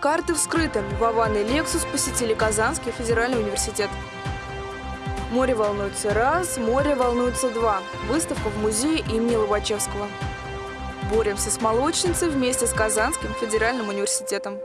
Карты вскрыты. Вован и Лексус посетили Казанский федеральный университет. Море волнуется раз, море волнуется два. Выставка в музее имени Лобачевского. Боремся с молочницей вместе с Казанским федеральным университетом.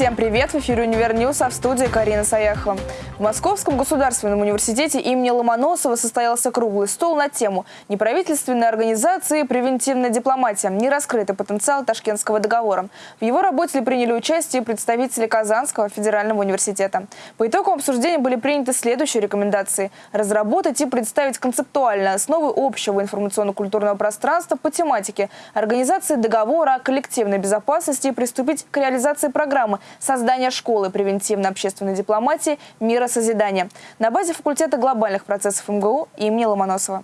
Всем привет! В эфире «Универ Ньюс», а в студии Карина Саяхова. В Московском государственном университете имени Ломоносова состоялся круглый стол на тему «Неправительственные организации и превентивная дипломатия. Нераскрытый потенциал Ташкентского договора». В его работе приняли участие представители Казанского федерального университета. По итогам обсуждения были приняты следующие рекомендации. Разработать и представить концептуальные основы общего информационно-культурного пространства по тематике организации договора о коллективной безопасности и приступить к реализации программы создания школы превентивно-общественной дипломатии «Мира созидания» на базе факультета глобальных процессов МГУ имени Ломоносова.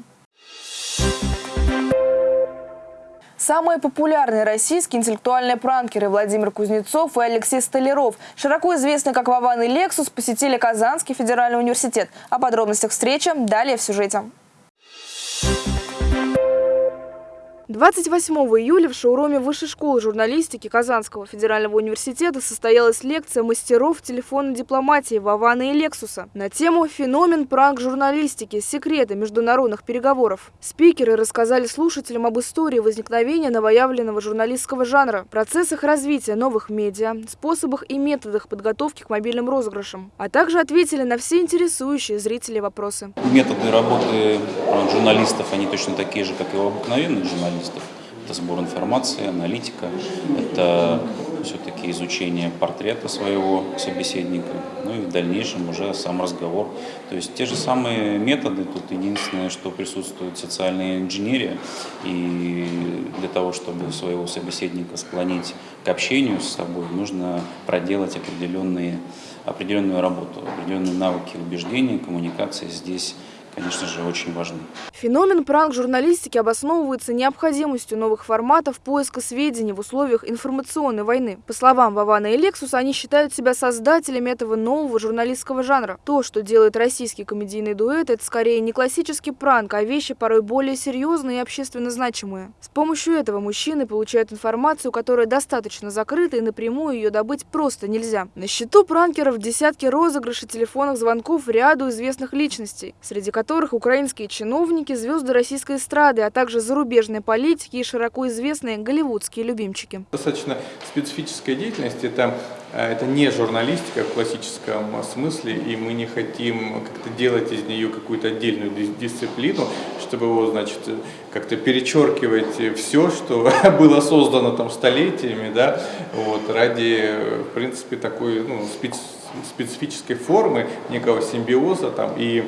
Самые популярные российские интеллектуальные пранкеры Владимир Кузнецов и Алексей Столяров, широко известные как Вован и Лексус, посетили Казанский федеральный университет. О подробностях встречи далее в сюжете. 28 июля в шоуруме Высшей школы журналистики Казанского федерального университета состоялась лекция мастеров телефонной дипломатии Вавана и Лексуса на тему «Феномен пранк-журналистики. Секреты международных переговоров». Спикеры рассказали слушателям об истории возникновения новоявленного журналистского жанра, процессах развития новых медиа, способах и методах подготовки к мобильным розыгрышам, а также ответили на все интересующие зрителей вопросы. Методы работы журналистов, они точно такие же, как и у обыкновенных журналистов журналистов. Это сбор информации, аналитика, это все-таки изучение портрета своего собеседника, ну и в дальнейшем уже сам разговор. То есть те же самые методы, тут единственное, что присутствует социальная инженерия, и для того, чтобы своего собеседника склонить к общению с собой, нужно проделать определенные, определенную работу, определенные навыки убеждения, коммуникации здесь конечно же, очень важны. Феномен пранк-журналистики обосновывается необходимостью новых форматов поиска сведений в условиях информационной войны. По словам Вавана и Лексуса, они считают себя создателями этого нового журналистского жанра. То, что делает российский комедийный дуэт, это скорее не классический пранк, а вещи порой более серьезные и общественно значимые. С помощью этого мужчины получают информацию, которая достаточно закрыта и напрямую ее добыть просто нельзя. На счету пранкеров десятки розыгрышей телефонных звонков ряду известных личностей, среди которых которых украинские чиновники, звезды российской эстрады, а также зарубежные политики и широко известные голливудские любимчики. Достаточно специфическая деятельность. Это, э, это не журналистика в классическом смысле, и мы не хотим как-то делать из нее какую-то отдельную дисциплину, чтобы его, значит, как-то перечеркивать все, что было создано там столетиями, да, вот, ради, в принципе, такой ну, специфической формы, некого симбиоза там и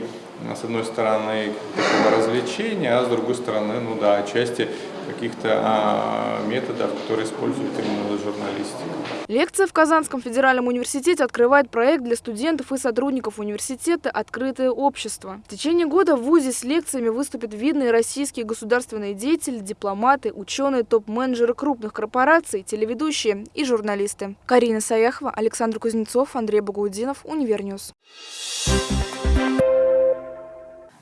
с одной стороны, такого развлечения, а с другой стороны, ну да, части каких-то а, методов, которые используют именно журналистика. Лекция в Казанском федеральном университете открывает проект для студентов и сотрудников университета «Открытое общество». В течение года в ВУЗе с лекциями выступят видные российские государственные деятели, дипломаты, ученые, топ-менеджеры крупных корпораций, телеведущие и журналисты. Карина Саяхова, Александр Кузнецов, Андрей Багаудинов, Универ Ньюс.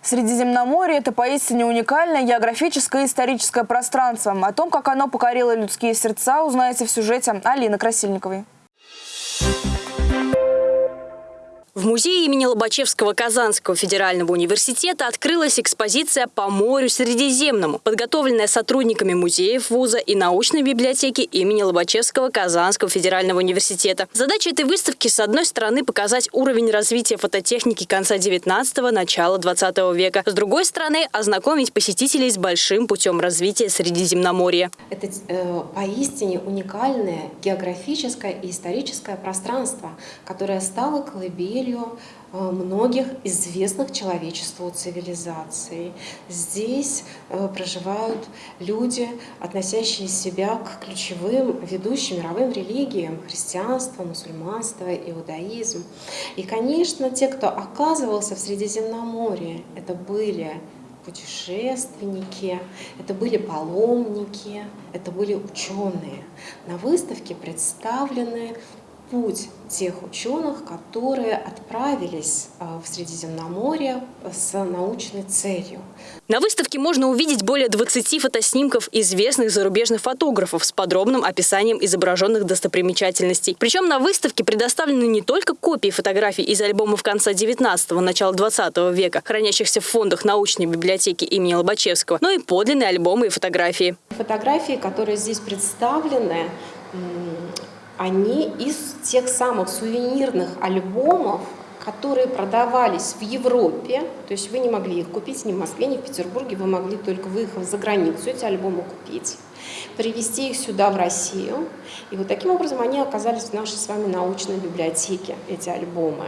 Средиземноморье – это поистине уникальное географическое и историческое пространство. О том, как оно покорило людские сердца, узнаете в сюжете Алины Красильниковой. В музее имени Лобачевского Казанского федерального университета открылась экспозиция «По морю Средиземному», подготовленная сотрудниками музеев вуза и научной библиотеки имени Лобачевского Казанского федерального университета. Задача этой выставки, с одной стороны, показать уровень развития фототехники конца 19-го, начала 20 века, с другой стороны, ознакомить посетителей с большим путем развития Средиземноморья. Это э, поистине уникальное географическое и историческое пространство, которое стало колыбелью целью э, многих известных человечеству цивилизаций. Здесь э, проживают люди, относящие себя к ключевым ведущим мировым религиям – христианство, мусульманство, иудаизм. И, конечно, те, кто оказывался в Средиземноморье, это были путешественники, это были паломники, это были ученые. На выставке представлены путь тех ученых, которые отправились а, в Средиземноморье с научной целью. На выставке можно увидеть более 20 фотоснимков известных зарубежных фотографов с подробным описанием изображенных достопримечательностей. Причем на выставке предоставлены не только копии фотографий из альбомов конца 19-го, начала 20 века, хранящихся в фондах научной библиотеки имени Лобачевского, но и подлинные альбомы и фотографии. Фотографии, которые здесь представлены, они из тех самых сувенирных альбомов, которые продавались в Европе, то есть вы не могли их купить ни в Москве, ни в Петербурге, вы могли только выехав за границу эти альбомы купить, привезти их сюда, в Россию. И вот таким образом они оказались в нашей с вами научной библиотеке, эти альбомы.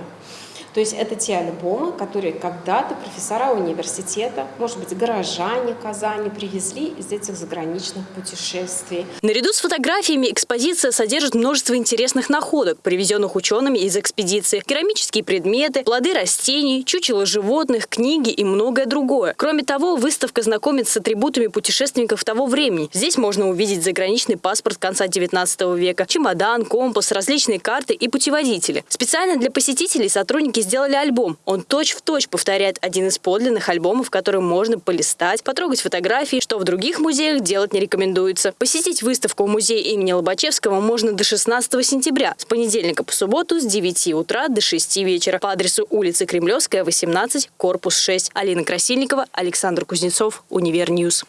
То есть это те альбомы, которые когда-то профессора университета, может быть, горожане Казани привезли из этих заграничных путешествий. Наряду с фотографиями экспозиция содержит множество интересных находок, привезенных учеными из экспедиции. Керамические предметы, плоды растений, чучело животных, книги и многое другое. Кроме того, выставка знакомит с атрибутами путешественников того времени. Здесь можно увидеть заграничный паспорт конца 19 века, чемодан, компас, различные карты и путеводители. Специально для посетителей сотрудники художники сделали альбом. Он точь-в-точь точь повторяет один из подлинных альбомов, который можно полистать, потрогать фотографии, что в других музеях делать не рекомендуется. Посетить выставку в музее имени Лобачевского можно до 16 сентября, с понедельника по субботу с 9 утра до 6 вечера по адресу улицы Кремлевская, 18, корпус 6. Алина Красильникова, Александр Кузнецов, Univer News.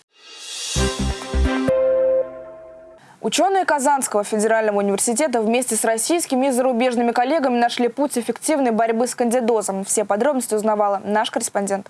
Thank you Ученые Казанского федерального университета вместе с российскими и зарубежными коллегами нашли путь эффективной борьбы с кандидозом. Все подробности узнавала наш корреспондент.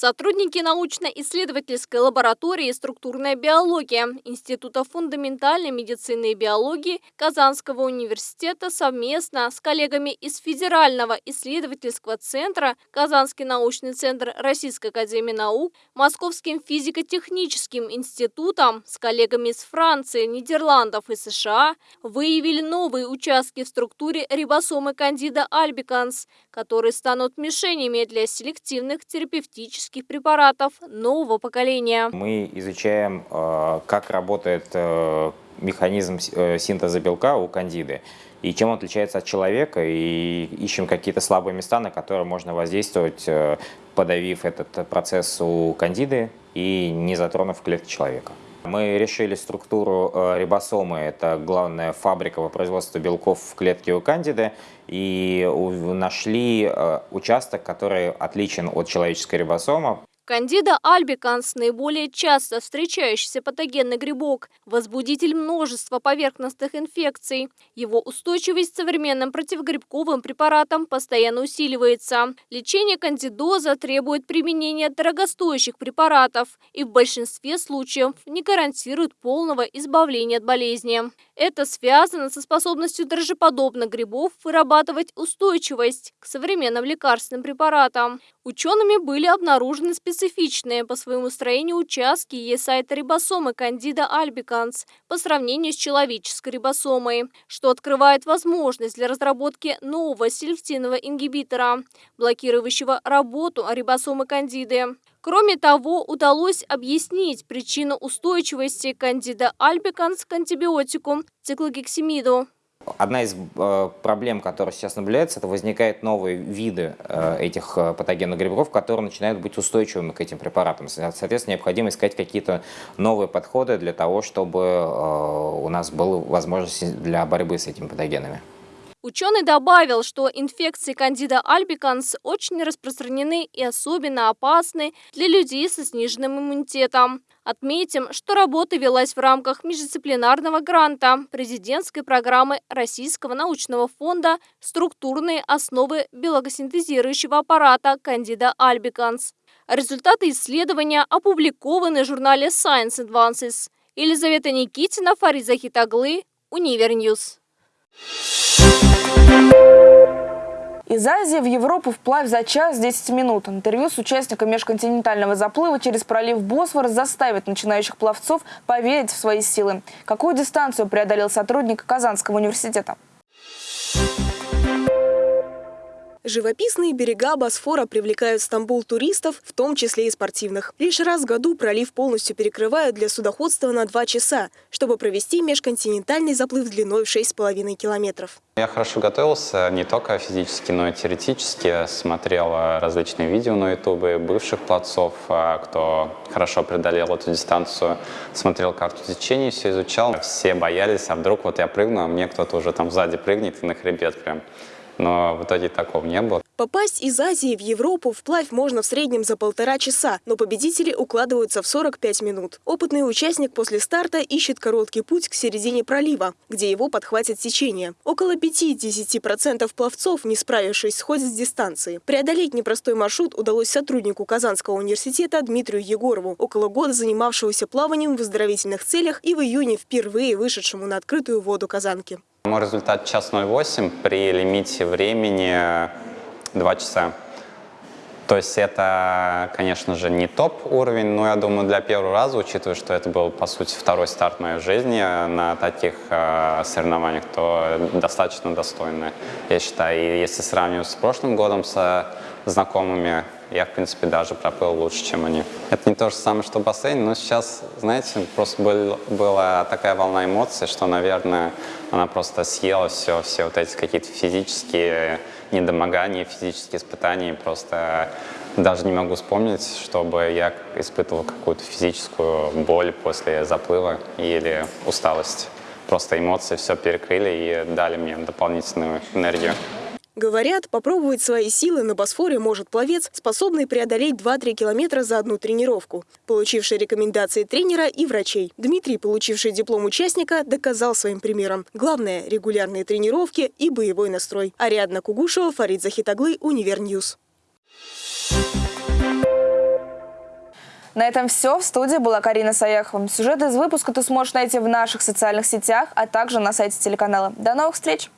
Сотрудники научно-исследовательской лаборатории «Структурная биология» Института фундаментальной медицины и биологии Казанского университета совместно с коллегами из Федерального исследовательского центра Казанский научный центр Российской академии наук, Московским физико-техническим институтом, с коллегами из Франции, Нидерландов и США выявили новые участки в структуре рибосомы кандида альбиканс, которые станут мишенями для селективных терапевтических химических препаратов нового поколения. Мы изучаем, э, как работает э, механизм э, синтеза белка у кандиды и чем он отличается от человека, и ищем какие-то слабые места, на которые можно воздействовать, подавив этот процесс у кандиды и не затронув клетки человека. Мы решили структуру э, рибосомы, это главная фабрика по производству белков в клетке у кандиды, и нашли э, участок, который отличен от человеческой рибосомы. Кандида альбиканс – наиболее часто встречающийся патогенный грибок, возбудитель множества поверхностных инфекций. Его устойчивость к современным противогрибковым препаратам постоянно усиливается. Лечение кандидоза требует применения дорогостоящих препаратов и в большинстве случаев не гарантирует полного избавления от болезни. Это связано со способностью дрожжеподобных грибов вырабатывать устойчивость к современным лекарственным препаратам. Учеными были обнаружены специфичные по своему строению участки есайта рибосомы кандида альбиканс по сравнению с человеческой рибосомой, что открывает возможность для разработки нового селективного ингибитора, блокирующего работу рибосомы кандиды. Кроме того, удалось объяснить причину устойчивости кандида альбиканс к антибиотику циклогексимиду. Одна из э, проблем, которая сейчас наблюдается, это возникают новые виды э, этих э, патогенных грибков, которые начинают быть устойчивыми к этим препаратам. Соответственно, необходимо искать какие-то новые подходы для того, чтобы у нас была возможность для борьбы с этими патогенами. Ученый добавил, что инфекции кандида альбиканс очень распространены и особенно опасны для людей со сниженным иммунитетом. Отметим, что работа велась в рамках междисциплинарного гранта президентской программы Российского научного фонда «Структурные основы белокосинтезирующего аппарата кандида альбиканс». Результаты исследования опубликованы в журнале Science Advances. Елизавета Никитина, Фарид Захитаглы, Univer News. Из Азии в Европу вплавь за час 10 минут. Интервью с участником межконтинентального заплыва через пролив Босфор заставит начинающих пловцов поверить в свои силы. Какую дистанцию преодолел сотрудник Казанского университета? Живописные берега Босфора привлекают в Стамбул туристов, в том числе и спортивных. Лишь раз в году пролив полностью перекрывают для судоходства на два часа, чтобы провести межконтинентальный заплыв длиной в 6,5 километров. Я хорошо готовился не только физически, но и теоретически. Смотрел различные видео на ютубе бывших пловцов, а, кто хорошо преодолел эту дистанцию. Смотрел карту течения, все изучал. Все боялись, а вдруг вот я прыгну, а мне кто-то уже там сзади прыгнет и на хребет прям но в итоге такого не было. Попасть из Азии в Европу вплавь можно в среднем за полтора часа, но победители укладываются в 45 минут. Опытный участник после старта ищет короткий путь к середине пролива, где его подхватит течение. Около 5-10% пловцов, не справившись, сходят с дистанции. Преодолеть непростой маршрут удалось сотруднику Казанского университета Дмитрию Егорову, около года занимавшегося плаванием в оздоровительных целях и в июне впервые вышедшему на открытую воду Казанки. Мой результат час 08 при лимите времени 2 часа. То есть это, конечно же, не топ уровень, но я думаю, для первого раза, учитывая, что это был, по сути, второй старт моей жизни на таких э, соревнованиях, то достаточно достойно, я считаю. И если сравнивать с прошлым годом со знакомыми, я, в принципе, даже проплыл лучше, чем они. Это не то же самое, что бассейн, но сейчас, знаете, просто был, была такая волна эмоций, что, наверное, она просто съела все, все вот эти какие-то физические недомогания, физические испытания. Просто даже не могу вспомнить, чтобы я испытывал какую-то физическую боль после заплыва или усталость. Просто эмоции все перекрыли и дали мне дополнительную энергию. Говорят, попробовать свои силы на Босфоре может пловец, способный преодолеть 2-3 километра за одну тренировку. Получивший рекомендации тренера и врачей. Дмитрий, получивший диплом участника, доказал своим примером. Главное – регулярные тренировки и боевой настрой. Ариадна Кугушева, Фарид Захитаглы, Univer News. На этом все. В студии была Карина Саяхова. Сюжет из выпуска ты сможешь найти в наших социальных сетях, а также на сайте телеканала. До новых встреч!